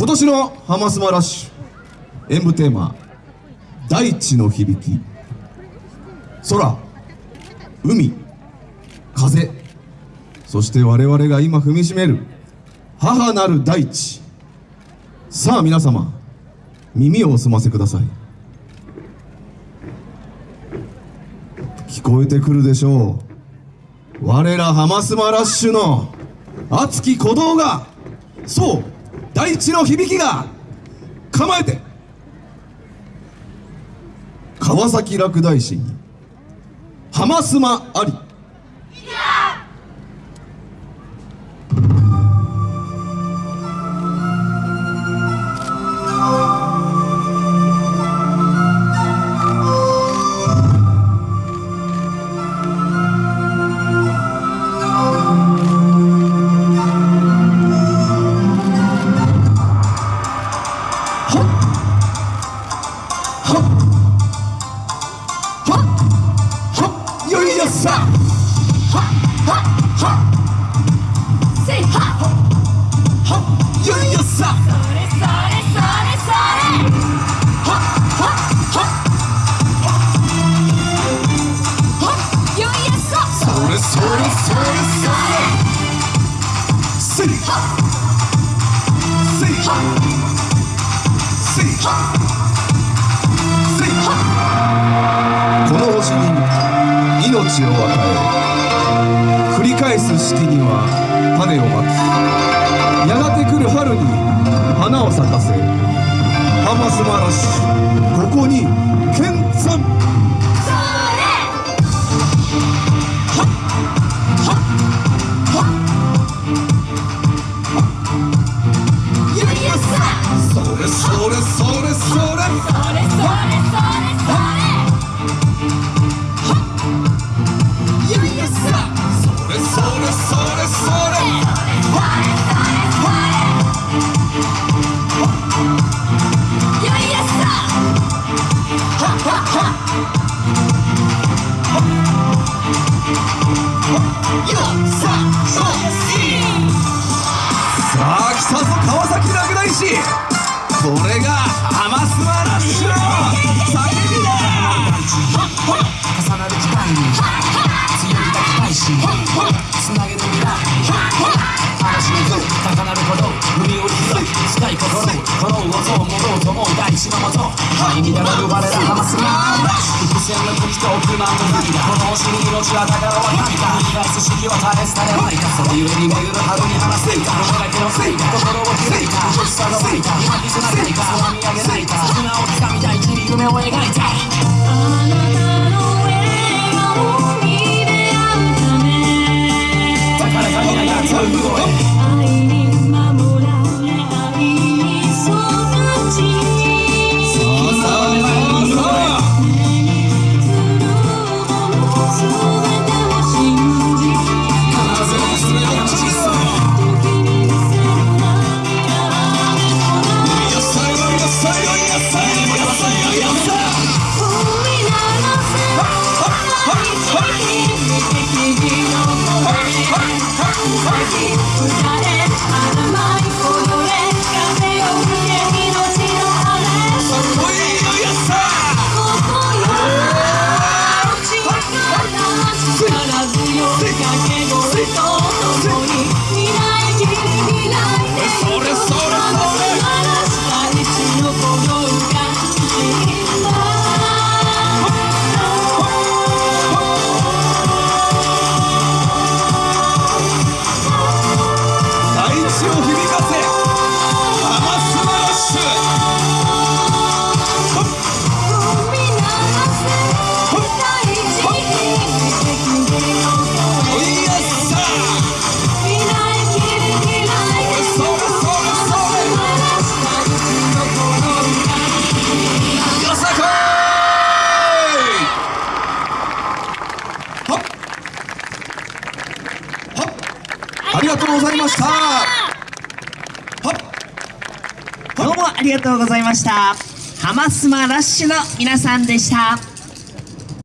今年のハマスマラッシュ。演舞テーマ。大地の響き。空。海。風。そして我々が今踏みしめる。母なる大地。さあ皆様。耳をお澄ませください。聞こえてくるでしょう。我らハマスマラッシュの熱き鼓動が。そう。大地の響きが構えて。川崎落第市に浜スマあり。こ地を与え繰り返す式には種をまきやがて来る春に花を咲かせハマスマラシここにさあ来たぞ。川崎落第市これがハマスマラ鼓動海を広い近い心この音を戻ろうと思う大地のもと入り乱れる我らハマスマラッシュ伏線の時と億万の涙この星に命は宝は神だ繰り返す四季は絶えず絶えまいたそれゆえに巡る春に放せいたこれだけのせいか心を開いた欲しさが湧いた今気づかないか空見上げないか絆をつかみたい地に夢を描いたあなたの笑顔に出会うためだから神がやつをありがとうございました。ハマスマラッシュの皆さんでした。